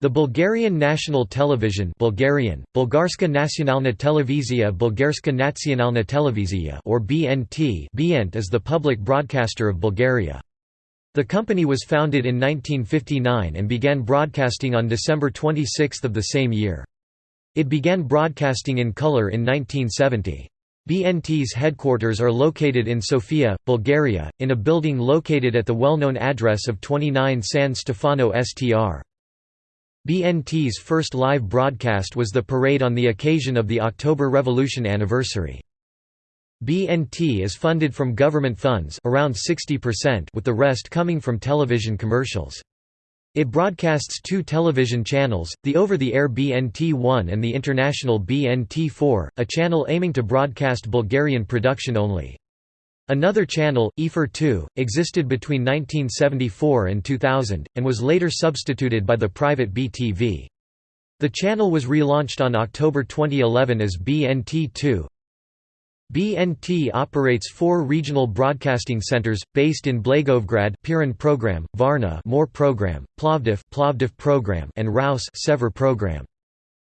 The Bulgarian National Television Bulgarian, Bulgarska Nacionalna Televizija Bulgarska Nacionalna Televizija or BNT BNT is the public broadcaster of Bulgaria. The company was founded in 1959 and began broadcasting on December 26 of the same year. It began broadcasting in color in 1970. BNT's headquarters are located in Sofia, Bulgaria, in a building located at the well-known address of 29 San Stefano Str. BNT's first live broadcast was the parade on the occasion of the October Revolution anniversary. BNT is funded from government funds around 60% with the rest coming from television commercials. It broadcasts two television channels, the over-the-air BNT1 and the international BNT4, a channel aiming to broadcast Bulgarian production only. Another channel, EFIR 2, existed between 1974 and 2000, and was later substituted by the private BTV. The channel was relaunched on October 2011 as BNT2. BNT operates four regional broadcasting centers, based in Blagoevgrad Pirin program, Varna More program, Plovdiv Plovdiv program and Ruse Sever program.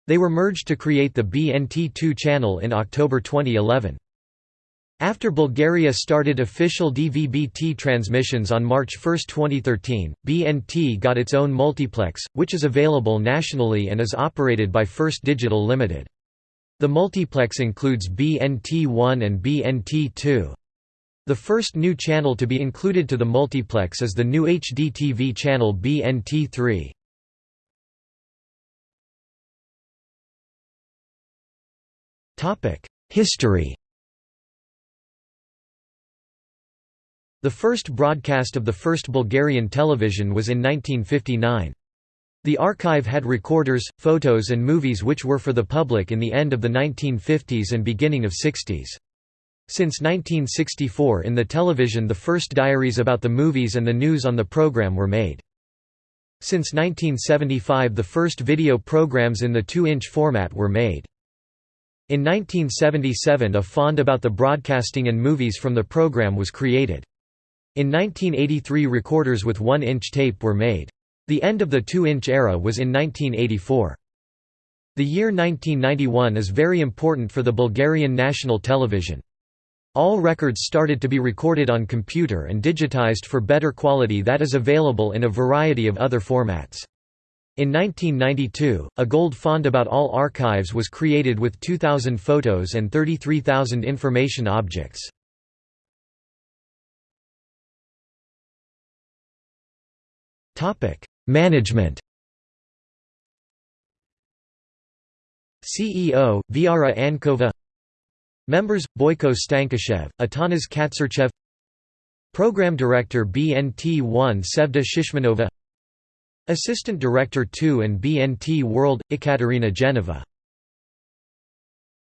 They were merged to create the BNT2 channel in October 2011. After Bulgaria started official DVB-T transmissions on March 1, 2013, BNT got its own multiplex, which is available nationally and is operated by First Digital Limited. The multiplex includes BNT1 and BNT2. The first new channel to be included to the multiplex is the new HDTV channel BNT3. History The first broadcast of the first Bulgarian television was in 1959. The archive had recorders, photos and movies which were for the public in the end of the 1950s and beginning of 60s. Since 1964 in the television the first diaries about the movies and the news on the program were made. Since 1975 the first video programs in the 2-inch format were made. In 1977 a fond about the broadcasting and movies from the program was created. In 1983 recorders with 1-inch tape were made. The end of the 2-inch era was in 1984. The year 1991 is very important for the Bulgarian national television. All records started to be recorded on computer and digitized for better quality that is available in a variety of other formats. In 1992, a gold fond about all archives was created with 2,000 photos and 33,000 information objects. Topic: Management. CEO: Viara Ankova. Members: Boyko Stankushev, Atanas Katsarchev. Program Director BNT1 Sevda Shishmanova Assistant Director 2 and BNT World, Ekaterina Geneva